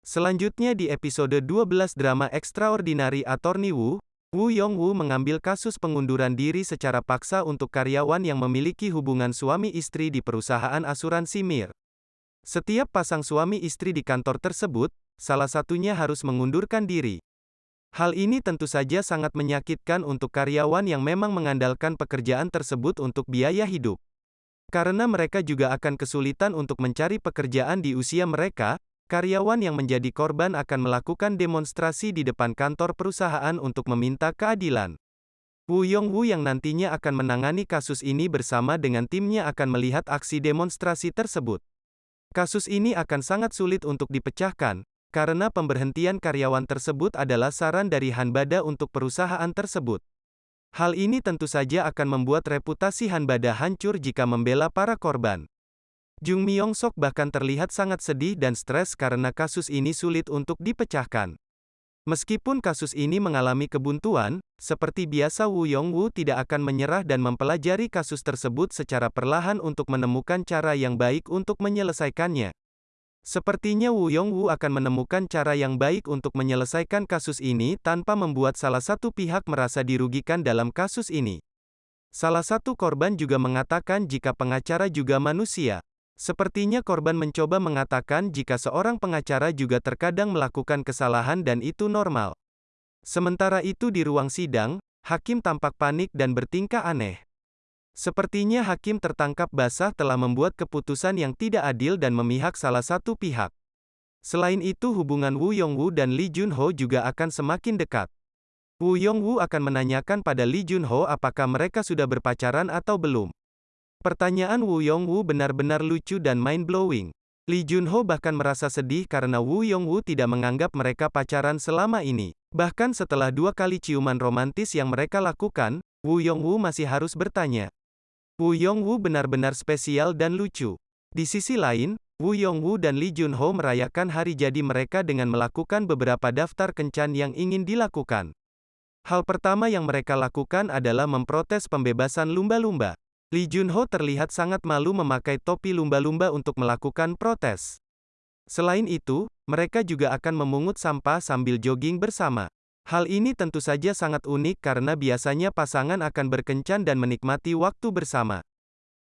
Selanjutnya di episode 12 drama Extraordinary Attorney Wu, Wu Yongwu mengambil kasus pengunduran diri secara paksa untuk karyawan yang memiliki hubungan suami istri di perusahaan asuransi Mir. Setiap pasang suami istri di kantor tersebut, salah satunya harus mengundurkan diri. Hal ini tentu saja sangat menyakitkan untuk karyawan yang memang mengandalkan pekerjaan tersebut untuk biaya hidup. Karena mereka juga akan kesulitan untuk mencari pekerjaan di usia mereka, Karyawan yang menjadi korban akan melakukan demonstrasi di depan kantor perusahaan untuk meminta keadilan. Wu Yongwu yang nantinya akan menangani kasus ini bersama dengan timnya akan melihat aksi demonstrasi tersebut. Kasus ini akan sangat sulit untuk dipecahkan, karena pemberhentian karyawan tersebut adalah saran dari Hanbada untuk perusahaan tersebut. Hal ini tentu saja akan membuat reputasi Hanbada hancur jika membela para korban. Jung Myung Sok bahkan terlihat sangat sedih dan stres karena kasus ini sulit untuk dipecahkan. Meskipun kasus ini mengalami kebuntuan, seperti biasa Wu Yongwu tidak akan menyerah dan mempelajari kasus tersebut secara perlahan untuk menemukan cara yang baik untuk menyelesaikannya. Sepertinya Wu Yongwu akan menemukan cara yang baik untuk menyelesaikan kasus ini tanpa membuat salah satu pihak merasa dirugikan dalam kasus ini. Salah satu korban juga mengatakan jika pengacara juga manusia. Sepertinya korban mencoba mengatakan jika seorang pengacara juga terkadang melakukan kesalahan dan itu normal. Sementara itu di ruang sidang, hakim tampak panik dan bertingkah aneh. Sepertinya hakim tertangkap basah telah membuat keputusan yang tidak adil dan memihak salah satu pihak. Selain itu hubungan Wu Yongwu dan Lee Junho juga akan semakin dekat. Wu Yongwu akan menanyakan pada Lee Junho apakah mereka sudah berpacaran atau belum. Pertanyaan Wu Yongwu benar-benar lucu dan mind-blowing. Lee Junho bahkan merasa sedih karena Wu Yongwu tidak menganggap mereka pacaran selama ini. Bahkan setelah dua kali ciuman romantis yang mereka lakukan, Wu Yongwu masih harus bertanya. Wu Yongwu benar-benar spesial dan lucu. Di sisi lain, Wu Yongwu dan Lee Junho merayakan hari jadi mereka dengan melakukan beberapa daftar kencan yang ingin dilakukan. Hal pertama yang mereka lakukan adalah memprotes pembebasan lumba-lumba. Lee Junho terlihat sangat malu memakai topi lumba-lumba untuk melakukan protes. Selain itu, mereka juga akan memungut sampah sambil jogging bersama. Hal ini tentu saja sangat unik karena biasanya pasangan akan berkencan dan menikmati waktu bersama.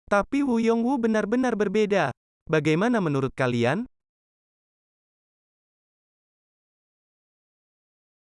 Tapi Wu Yongwu benar-benar berbeda. Bagaimana menurut kalian?